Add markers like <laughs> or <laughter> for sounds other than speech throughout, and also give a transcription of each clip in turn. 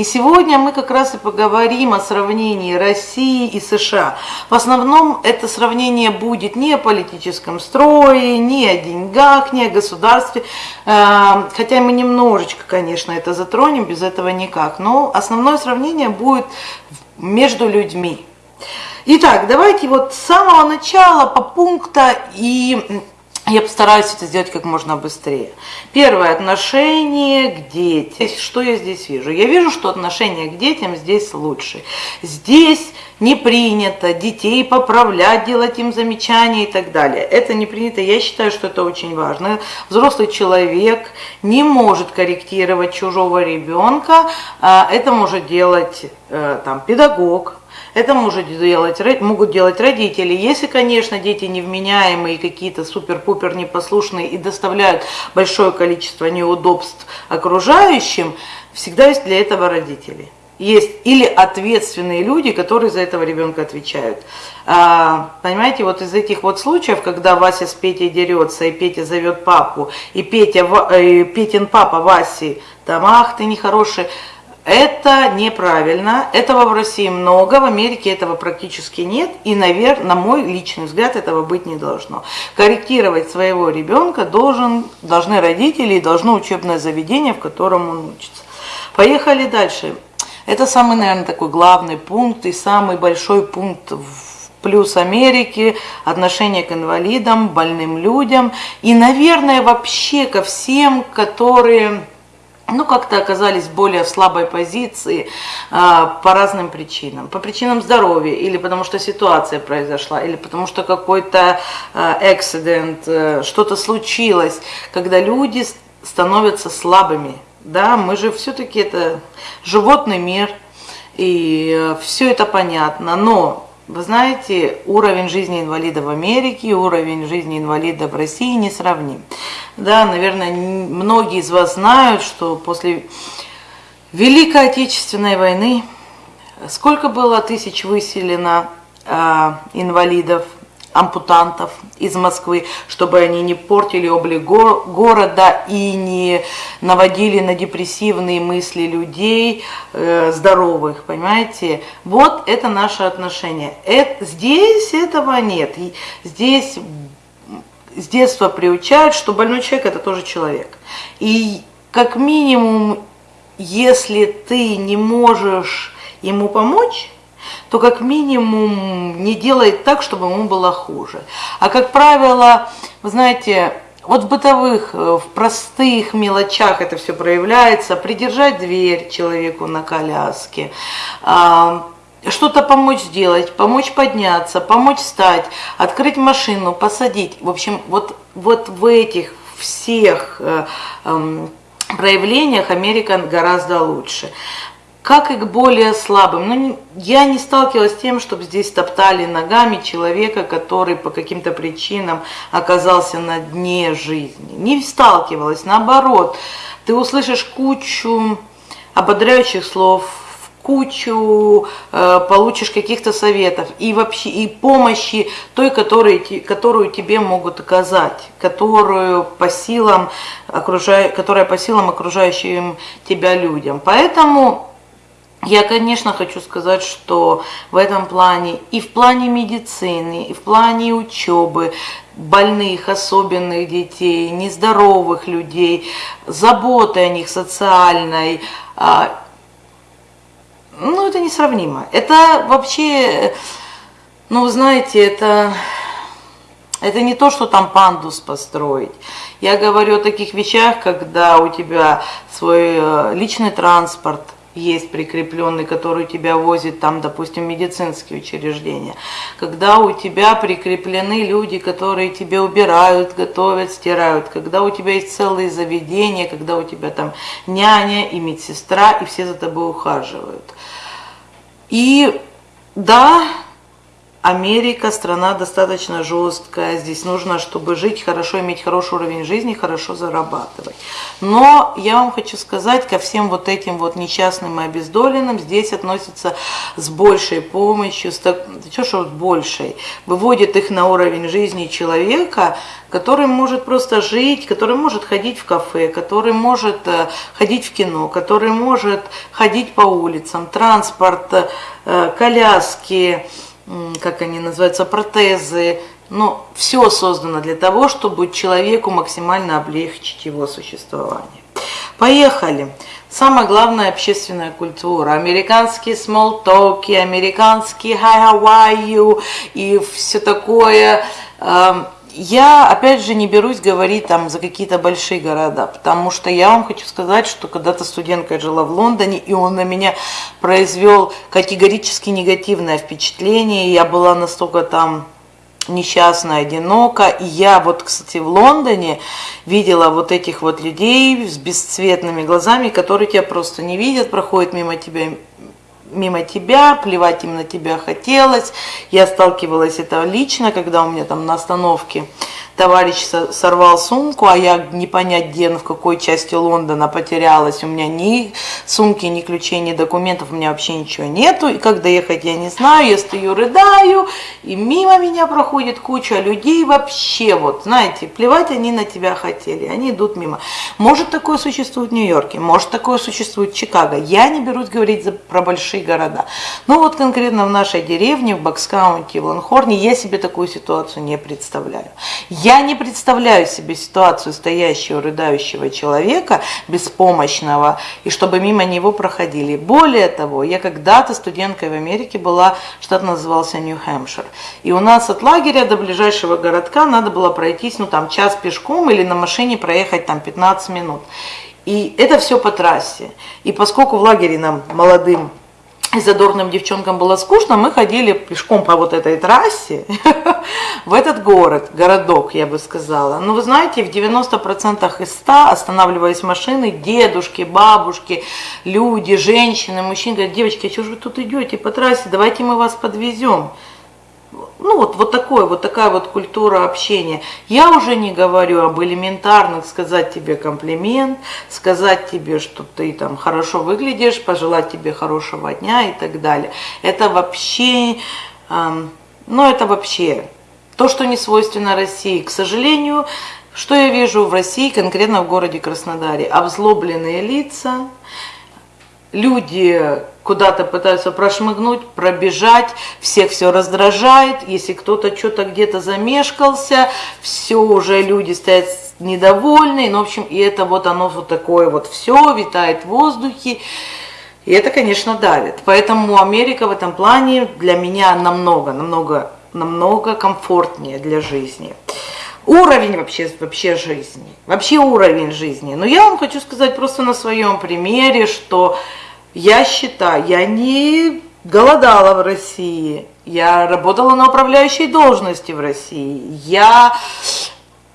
И сегодня мы как раз и поговорим о сравнении России и США. В основном это сравнение будет не о политическом строе, не о деньгах, не о государстве, э, хотя мы немножечко, конечно, это затронем, без этого никак, но основное сравнение будет между людьми. Итак, давайте вот с самого начала по пункта и я постараюсь это сделать как можно быстрее. Первое отношение к детям. Что я здесь вижу? Я вижу, что отношение к детям здесь лучше. Здесь не принято детей поправлять, делать им замечания и так далее. Это не принято. Я считаю, что это очень важно. Взрослый человек не может корректировать чужого ребенка. А это может делать э, там, педагог, это может делать, могут делать родители. Если, конечно, дети невменяемые, какие-то супер-пупер непослушные и доставляют большое количество неудобств окружающим, всегда есть для этого родители. Есть или ответственные люди, которые за этого ребенка отвечают. А, понимаете, вот из этих вот случаев, когда Вася с Петей дерется, и Петя зовет папу, и Петя, и Петин папа Васи, там, ах, ты нехороший, это неправильно, этого в России много, в Америке этого практически нет, и, наверное, на мой личный взгляд, этого быть не должно. Корректировать своего ребенка должен, должны родители и должно учебное заведение, в котором он учится. Поехали дальше. Это самый, наверное, такой главный пункт и самый большой пункт в плюс Америки, отношение к инвалидам, больным людям и, наверное, вообще ко всем, которые ну, как-то оказались более в слабой позиции а, по разным причинам. По причинам здоровья, или потому что ситуация произошла, или потому что какой-то эксцидент, а, что-то случилось, когда люди становятся слабыми. Да, мы же все-таки это животный мир, и э, все это понятно, но вы знаете, уровень жизни инвалида в Америке и уровень жизни инвалида в России не сравним. Да, наверное, многие из вас знают, что после Великой Отечественной войны сколько было тысяч выселено э, инвалидов ампутантов из Москвы, чтобы они не портили облик го города и не наводили на депрессивные мысли людей э, здоровых, понимаете? Вот это наше отношение. Это, здесь этого нет. И здесь с детства приучают, что больной человек это тоже человек. И как минимум, если ты не можешь ему помочь, то как минимум не делает так, чтобы ему было хуже. А как правило, вы знаете, вот в бытовых, э, в простых мелочах это все проявляется. Придержать дверь человеку на коляске, а, что-то помочь сделать, помочь подняться, помочь встать, открыть машину, посадить. В общем, вот, вот в этих всех э, эм, проявлениях Америка гораздо лучше как и к более слабым. Но ну, я не сталкивалась с тем, чтобы здесь топтали ногами человека, который по каким-то причинам оказался на дне жизни. Не сталкивалась, наоборот. Ты услышишь кучу ободряющих слов, кучу э, получишь каких-то советов и вообще и помощи той, которые, которую тебе могут оказать, которую по силам окружая, которая по силам окружающим тебя людям. Поэтому я, конечно, хочу сказать, что в этом плане, и в плане медицины, и в плане учебы, больных, особенных детей, нездоровых людей, заботы о них социальной, а, ну, это несравнимо. Это вообще, ну, знаете, это, это не то, что там пандус построить. Я говорю о таких вещах, когда у тебя свой э, личный транспорт – есть прикрепленный, который тебя возит там, допустим, медицинские учреждения. Когда у тебя прикреплены люди, которые тебе убирают, готовят, стирают. Когда у тебя есть целые заведения, когда у тебя там няня и медсестра, и все за тобой ухаживают. И да, Америка страна достаточно жесткая, здесь нужно, чтобы жить хорошо, иметь хороший уровень жизни, хорошо зарабатывать. Но я вам хочу сказать, ко всем вот этим вот несчастным и обездоленным здесь относятся с большей помощью, с так, что ж большей, выводит их на уровень жизни человека, который может просто жить, который может ходить в кафе, который может э, ходить в кино, который может ходить по улицам, транспорт, э, коляски, как они называются, протезы. Ну, все создано для того, чтобы человеку максимально облегчить его существование. Поехали. Самая главная общественная культура. Американские смолтоки, американские hi, how are you и все такое. Эм, я, опять же, не берусь говорить там за какие-то большие города, потому что я вам хочу сказать, что когда-то студентка жила в Лондоне, и он на меня произвел категорически негативное впечатление. Я была настолько там несчастная, одинока. И я вот, кстати, в Лондоне видела вот этих вот людей с бесцветными глазами, которые тебя просто не видят, проходят мимо тебя мимо тебя, плевать им на тебя хотелось. Я сталкивалась это лично, когда у меня там на остановке товарищ сорвал сумку, а я не понять где, в какой части Лондона потерялась. У меня ни сумки, ни ключей, ни документов, у меня вообще ничего нету. И как доехать я не знаю, я стою, рыдаю, и мимо меня проходит куча людей вообще, вот, знаете, плевать они на тебя хотели, они идут мимо. Может такое существует в Нью-Йорке, может такое существует в Чикаго. Я не берусь говорить за, про большие города. Но вот конкретно в нашей деревне, в Бокскаунте, в Ланхорне, я себе такую ситуацию не представляю. Я не представляю себе ситуацию стоящего, рыдающего человека, беспомощного, и чтобы мимо него проходили. Более того, я когда-то студенткой в Америке была, штат назывался Нью-Хэмпшир. И у нас от лагеря до ближайшего городка надо было пройтись, ну там час пешком или на машине проехать там 15 минут. И это все по трассе. И поскольку в лагере нам молодым и задорным девчонкам было скучно, мы ходили пешком по вот этой трассе <laughs> в этот город, городок, я бы сказала. Но вы знаете, в 90% из 100 останавливались машины, дедушки, бабушки, люди, женщины, мужчины. Говорят, девочки, а что же вы тут идете по трассе, давайте мы вас подвезем ну вот, вот такое, вот такая вот культура общения. Я уже не говорю об элементарных, сказать тебе комплимент, сказать тебе, что ты там хорошо выглядишь, пожелать тебе хорошего дня и так далее. Это вообще, эм, ну это вообще то, что не свойственно России. К сожалению, что я вижу в России, конкретно в городе Краснодаре? Обзлобленные лица, люди куда-то пытаются прошмыгнуть, пробежать, всех все раздражает, если кто-то что-то где-то замешкался, все уже люди стоят недовольные, ну, в общем, и это вот оно вот такое вот все витает в воздухе, и это, конечно, давит. Поэтому Америка в этом плане для меня намного, намного, намного комфортнее для жизни. Уровень вообще, вообще жизни, вообще уровень жизни. Но я вам хочу сказать просто на своем примере, что я считаю, я не голодала в России, я работала на управляющей должности в России, я...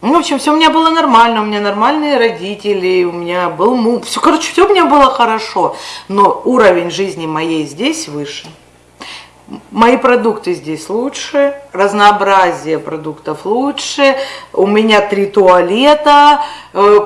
Ну, в общем, все у меня было нормально, у меня нормальные родители, у меня был муж, все, короче, все у меня было хорошо, но уровень жизни моей здесь выше. Мои продукты здесь лучше, разнообразие продуктов лучше, у меня три туалета, э,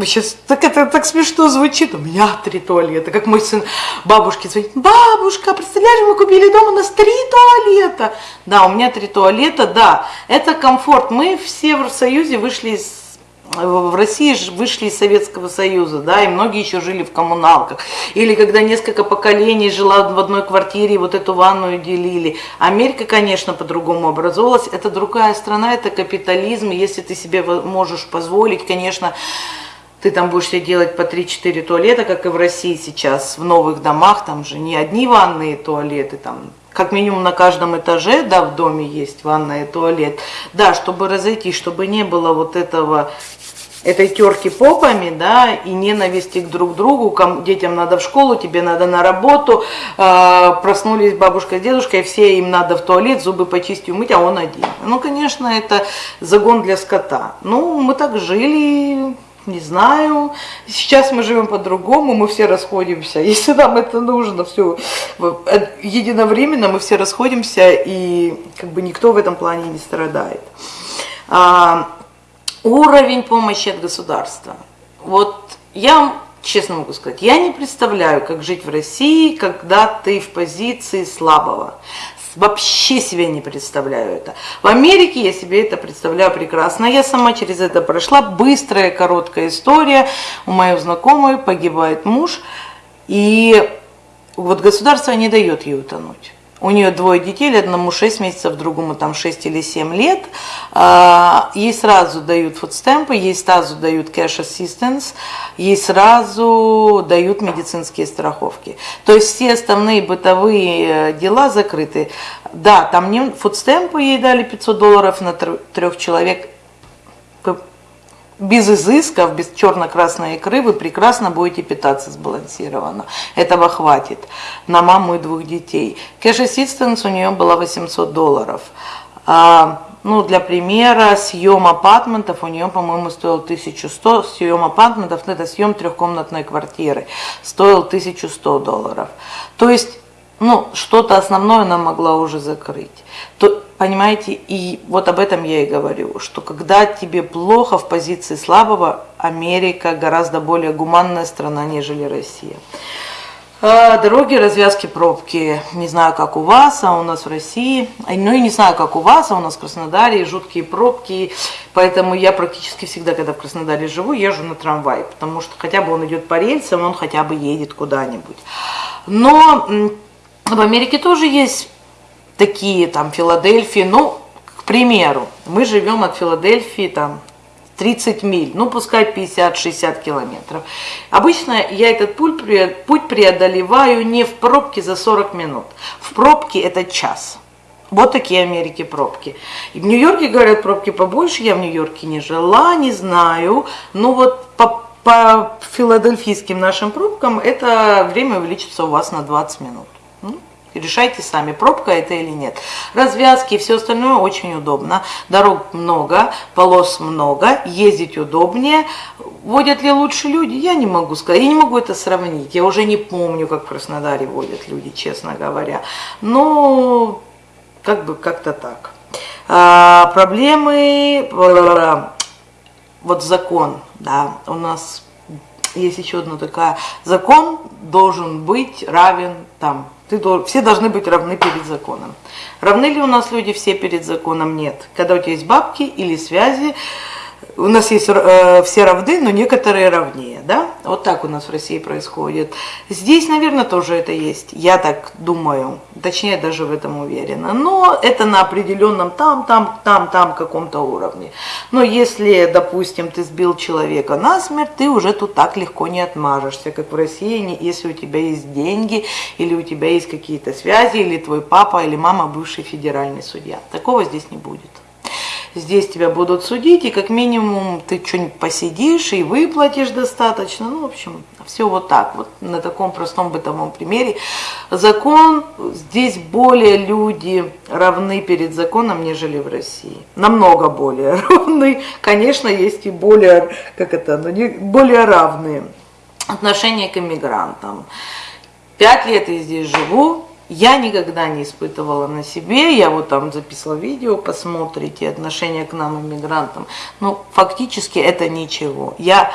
Сейчас так это так смешно звучит. У меня три туалета. Как мой сын бабушке звонит. Бабушка, представляешь, мы купили дома у нас три туалета. Да, у меня три туалета, да. Это комфорт. Мы в Союзе вышли из в России вышли из Советского Союза, да, и многие еще жили в коммуналках. Или когда несколько поколений жила в одной квартире, вот эту ванную делили. Америка, конечно, по-другому образовалась. Это другая страна, это капитализм. Если ты себе можешь позволить, конечно, ты там будешь себе делать по 3-4 туалета, как и в России сейчас, в новых домах, там же не одни ванные туалеты, там как минимум на каждом этаже, да, в доме есть ванная и туалет. Да, чтобы разойтись, чтобы не было вот этого этой терки попами, да, и ненависти к друг другу, детям надо в школу, тебе надо на работу, э, проснулись бабушка с дедушкой, все им надо в туалет, зубы почистить, умыть, а он один. Ну, конечно, это загон для скота. Ну, мы так жили, не знаю. Сейчас мы живем по-другому, мы все расходимся. <laughs> Если нам это нужно, все единовременно мы все расходимся, и как бы никто в этом плане не страдает. А, уровень помощи от государства. Вот я честно могу сказать, я не представляю, как жить в России, когда ты в позиции слабого. Вообще себе не представляю это. В Америке я себе это представляю прекрасно. Я сама через это прошла. Быстрая, короткая история. У моей знакомой погибает муж. И вот государство не дает ей утонуть. У нее двое детей, одному 6 месяцев, другому там 6 или 7 лет. А, ей сразу дают фудстемпы, ей сразу дают cash assistance, ей сразу дают медицинские страховки. То есть все основные бытовые э, дела закрыты. Да, там не фудстемпы ей дали 500 долларов на трех человек, без изысков, без черно-красной икры вы прекрасно будете питаться сбалансированно. Этого хватит на маму и двух детей. Cash assistance у нее было 800 долларов. А, ну, для примера, съем апартментов у нее, по-моему, стоил 1100. Съем апартментов, ну, это съем трехкомнатной квартиры, стоил 1100 долларов. То есть, ну, что-то основное она могла уже закрыть. То, Понимаете, и вот об этом я и говорю, что когда тебе плохо в позиции слабого, Америка гораздо более гуманная страна, нежели Россия. А, дороги, развязки, пробки, не знаю, как у вас, а у нас в России, ну и не знаю, как у вас, а у нас в Краснодаре жуткие пробки, поэтому я практически всегда, когда в Краснодаре живу, езжу на трамвай, потому что хотя бы он идет по рельсам, он хотя бы едет куда-нибудь. Но в Америке тоже есть такие там Филадельфии, ну, к примеру, мы живем от Филадельфии там 30 миль, ну пускай 50-60 километров. Обычно я этот путь преодолеваю не в пробке за 40 минут, в пробке это час. Вот такие Америки пробки. И в Нью-Йорке, говорят, пробки побольше, я в Нью-Йорке не жила, не знаю, но вот по, по филадельфийским нашим пробкам это время увеличится у вас на 20 минут. Решайте сами, пробка это или нет. Развязки и все остальное очень удобно. Дорог много, полос много, ездить удобнее. Водят ли лучше люди? Я не могу сказать, я не могу это сравнить. Я уже не помню, как в Краснодаре водят люди, честно говоря. Но как бы как-то так. А, проблемы, вот закон, да, у нас есть еще одна такая, закон должен быть равен там ты, все должны быть равны перед законом. Равны ли у нас люди все перед законом? Нет. Когда у тебя есть бабки или связи, у нас есть э, все равны, но некоторые равнее, да? Вот так у нас в России происходит. Здесь, наверное, тоже это есть. Я так думаю, точнее даже в этом уверена. Но это на определенном там, там, там, там каком-то уровне. Но если, допустим, ты сбил человека на смерть, ты уже тут так легко не отмажешься, как в России, если у тебя есть деньги, или у тебя есть какие-то связи, или твой папа или мама бывший федеральный судья. Такого здесь не будет здесь тебя будут судить, и как минимум ты что-нибудь посидишь и выплатишь достаточно. Ну, в общем, все вот так, вот на таком простом бытовом примере. Закон, здесь более люди равны перед законом, нежели в России. Намного более <laughs> равны. Конечно, есть и более, как это, ну, не, более равные отношения к иммигрантам. Пять лет я здесь живу, я никогда не испытывала на себе, я вот там записала видео, посмотрите, отношение к нам, иммигрантам. Ну, фактически это ничего. Я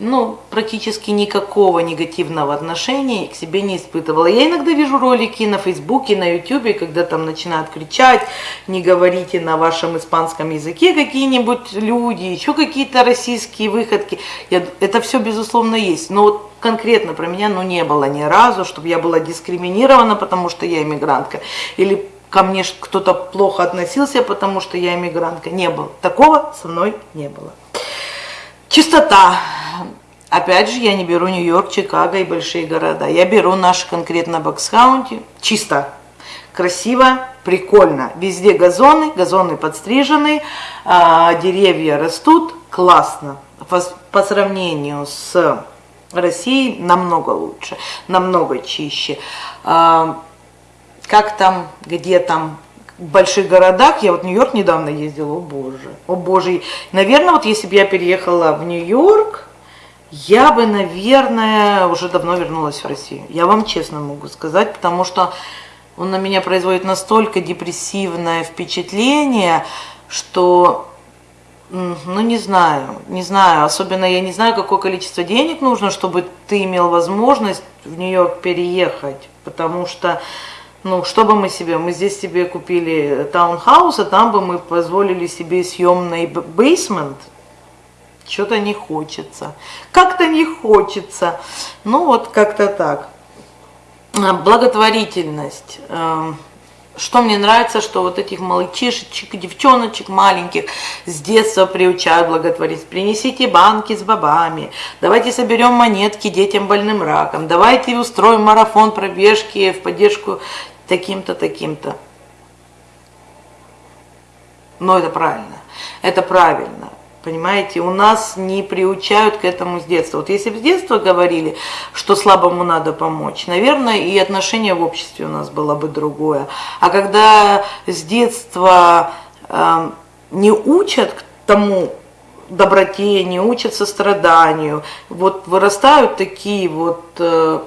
ну, практически никакого негативного отношения к себе не испытывала. Я иногда вижу ролики на Фейсбуке, на Ютубе, когда там начинают кричать, не говорите на вашем испанском языке какие-нибудь люди, еще какие-то российские выходки. Я, это все, безусловно, есть. Но вот конкретно про меня, ну, не было ни разу, чтобы я была дискриминирована, потому что я иммигрантка. Или ко мне кто-то плохо относился, потому что я иммигрантка. Не было. Такого со мной не было. Чистота. Опять же, я не беру Нью-Йорк, Чикаго и большие города. Я беру наш конкретно Bucks County. Чисто, красиво, прикольно. Везде газоны, газоны подстрижены, а, деревья растут. Классно. По, по сравнению с Россией намного лучше, намного чище. А, как там, где там, в больших городах, я вот в Нью-Йорк недавно ездила, о боже, о боже. Наверное, вот если бы я переехала в Нью-Йорк, я бы, наверное, уже давно вернулась в Россию. Я вам честно могу сказать, потому что он на меня производит настолько депрессивное впечатление, что, ну не знаю, не знаю, особенно я не знаю, какое количество денег нужно, чтобы ты имел возможность в Нью-Йорк переехать, потому что, ну, что бы мы себе, мы здесь себе купили таунхаус, а там бы мы позволили себе съемный бейсмент, что-то не хочется, как-то не хочется, ну вот как-то так. А, благотворительность. Эм, что мне нравится, что вот этих мальчишечек, девчоночек маленьких с детства приучают благотворить. Принесите банки с бобами, давайте соберем монетки детям больным раком, давайте устроим марафон пробежки в поддержку таким-то, таким-то. Но это правильно, это правильно. Понимаете, у нас не приучают к этому с детства. Вот если бы с детства говорили, что слабому надо помочь, наверное, и отношение в обществе у нас было бы другое. А когда с детства э, не учат к тому доброте, не учат состраданию, вот вырастают такие вот, э,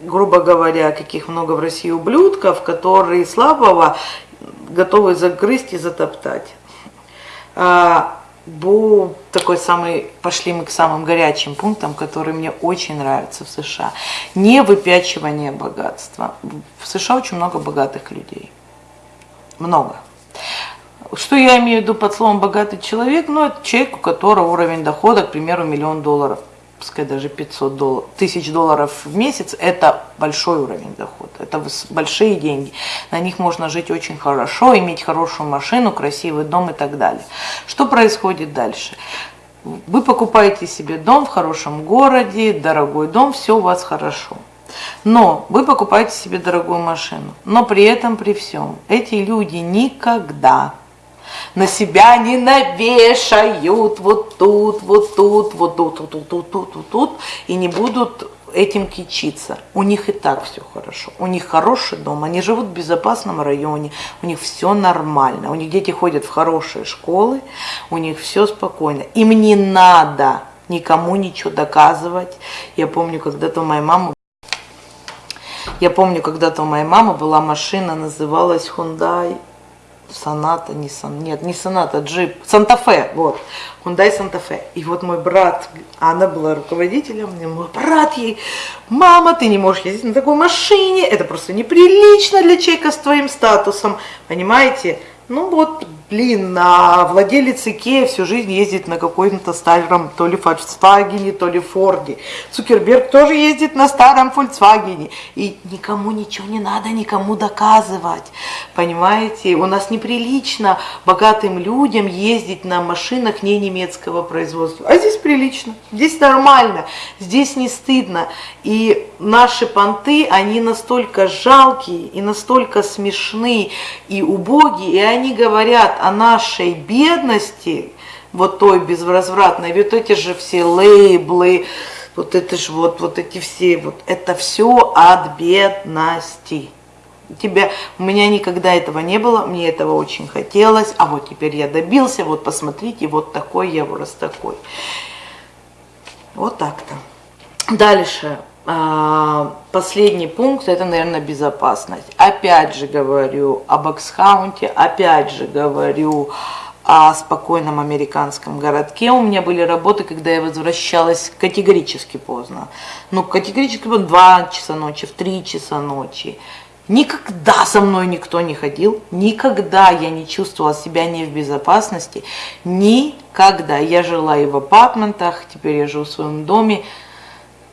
грубо говоря, каких много в России ублюдков, которые слабого готовы загрызть и затоптать. А, был такой самый, пошли мы к самым горячим пунктам, которые мне очень нравятся в США. Не выпячивание богатства. В США очень много богатых людей. Много. Что я имею в виду под словом богатый человек? Ну, это человек, у которого уровень дохода, к примеру, миллион долларов пускай даже 500 долларов, тысяч долларов в месяц, это большой уровень дохода, это большие деньги. На них можно жить очень хорошо, иметь хорошую машину, красивый дом и так далее. Что происходит дальше? Вы покупаете себе дом в хорошем городе, дорогой дом, все у вас хорошо. Но вы покупаете себе дорогую машину, но при этом, при всем, эти люди никогда на себя не навешают вот тут, вот тут, вот тут, тут, тут, тут, тут, тут, тут, и не будут этим кичиться. У них и так все хорошо. У них хороший дом, они живут в безопасном районе, у них все нормально. У них дети ходят в хорошие школы, у них все спокойно. Им не надо никому ничего доказывать. Я помню, когда-то у моей мамы я помню, когда-то у моей мамы была машина, называлась Hyundai Соната, не сон, нет, не Соната, джип, Санта-Фе, вот, Hyundai Санта-Фе. И вот мой брат, она была руководителем, мне мой брат ей, мама, ты не можешь ездить на такой машине, это просто неприлично для человека с твоим статусом, понимаете? Ну вот, блин, а владелец Икея всю жизнь ездит на каком-то старом, то ли Volkswagen, то ли Форде. Цукерберг тоже ездит на старом Volkswagen. И никому ничего не надо никому доказывать. Понимаете, у нас неприлично богатым людям ездить на машинах не немецкого производства. А здесь прилично, здесь нормально, здесь не стыдно. И наши понты, они настолько жалкие и настолько смешны и убогие, и они говорят о нашей бедности, вот той безвозвратной, ведь эти же все лейблы, вот это же вот, вот эти все, вот это все от бедности. Тебя, у меня никогда этого не было, мне этого очень хотелось, а вот теперь я добился, вот посмотрите, вот такой я вырос такой. Вот так-то. Дальше. А, последний пункт, это, наверное, безопасность. Опять же говорю об Аксхаунте, опять же говорю о спокойном американском городке. У меня были работы, когда я возвращалась категорически поздно. Ну, категорически в 2 часа ночи, в 3 часа ночи. Никогда со мной никто не ходил, никогда я не чувствовала себя не в безопасности, никогда. Я жила и в апартментах, теперь я живу в своем доме,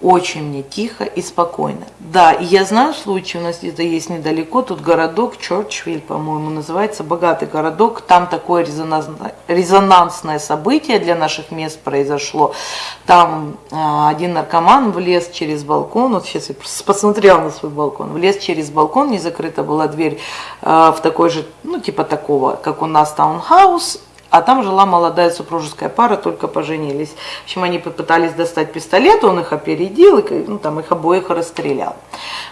очень мне тихо и спокойно. Да, и я знаю случай, у нас где-то есть недалеко, тут городок Чорчвиль, по-моему, называется, богатый городок, там такое резонансное, событие для наших мест произошло. Там э, один наркоман влез через балкон, вот сейчас я посмотрела на свой балкон, влез через балкон, не закрыта была дверь э, в такой же, ну типа такого, как у нас таунхаус, А там жила молодая супружеская пара, только поженились. В общем, они попытались достать пистолет, он их опередил, и ну, там их обоих расстрелял.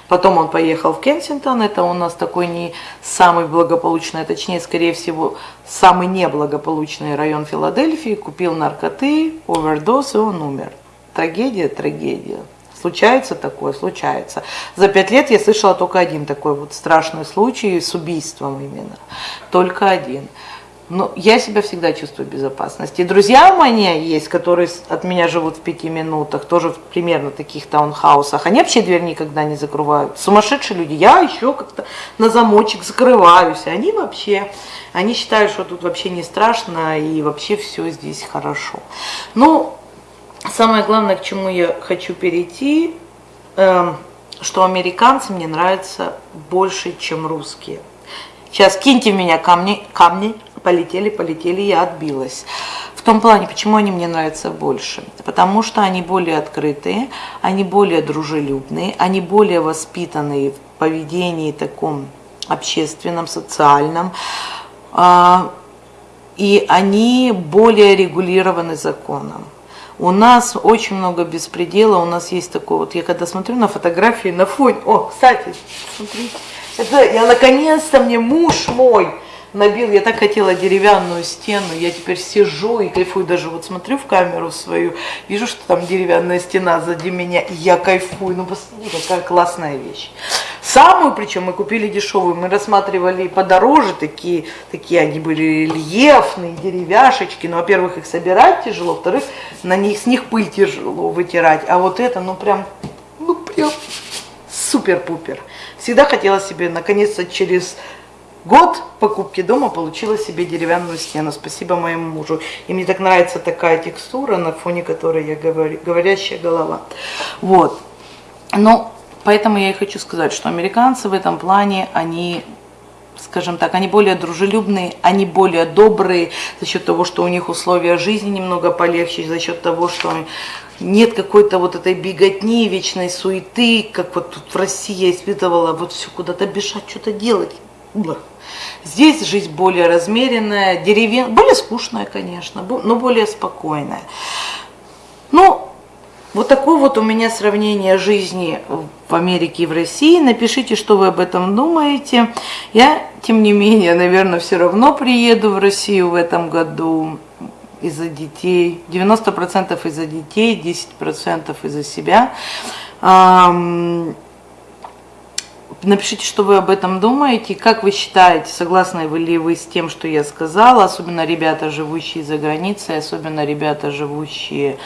Потом он поехал в Кенсингтон, это у нас такой не самый благополучный, а точнее, скорее всего, самый неблагополучный район Филадельфии, купил наркоты, овердоз, и он умер. Трагедия, трагедия. Случается такое, случается. За пять лет я слышала только один такой вот страшный случай с убийством именно. Только один. Но я себя всегда чувствую в безопасности. И друзья у меня есть, которые от меня живут в пяти минутах, тоже в примерно таких таунхаусах. Они вообще дверь никогда не закрывают. Сумасшедшие люди. Я еще как-то на замочек закрываюсь. Они вообще, они считают, что тут вообще не страшно и вообще все здесь хорошо. Ну, самое главное, к чему я хочу перейти, э, что американцы мне нравятся больше, чем русские. Сейчас киньте в меня камни, камни, полетели, полетели, я отбилась. В том плане, почему они мне нравятся больше? Потому что они более открытые, они более дружелюбные, они более воспитанные в поведении таком общественном, социальном, а, и они более регулированы законом. У нас очень много беспредела, у нас есть такое вот, я когда смотрю на фотографии на фоне, о, кстати, смотрите, это я наконец-то мне муж мой набил, я так хотела деревянную стену, я теперь сижу и кайфую, даже вот смотрю в камеру свою, вижу, что там деревянная стена сзади меня, и я кайфую, ну посмотри, какая классная вещь. Самую, причем мы купили дешевую, мы рассматривали подороже, такие, такие они были рельефные, деревяшечки, ну, во-первых, их собирать тяжело, во-вторых, на них, с них пыль тяжело вытирать, а вот это, ну, прям, ну, прям супер-пупер. Всегда хотела себе, наконец-то, через год покупки дома получила себе деревянную стену. Спасибо моему мужу. И мне так нравится такая текстура, на фоне которой я говорю, говорящая голова. Вот. Но поэтому я и хочу сказать, что американцы в этом плане, они скажем так, они более дружелюбные, они более добрые за счет того, что у них условия жизни немного полегче, за счет того, что нет какой-то вот этой беготни, вечной суеты, как вот тут в России я испытывала, вот все куда-то бежать, что-то делать. Здесь жизнь более размеренная, деревен... более скучная, конечно, но более спокойная. Ну, вот такое вот у меня сравнение жизни в Америке и в России. Напишите, что вы об этом думаете. Я, тем не менее, наверное, все равно приеду в Россию в этом году из-за детей. 90% из-за детей, 10% из-за себя. Напишите, что вы об этом думаете, как вы считаете, согласны ли вы с тем, что я сказала, особенно ребята, живущие за границей, особенно ребята, живущие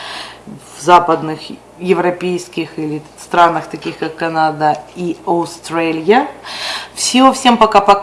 в западных европейских или странах, таких как Канада и Австралия. Всего, всем пока-пока.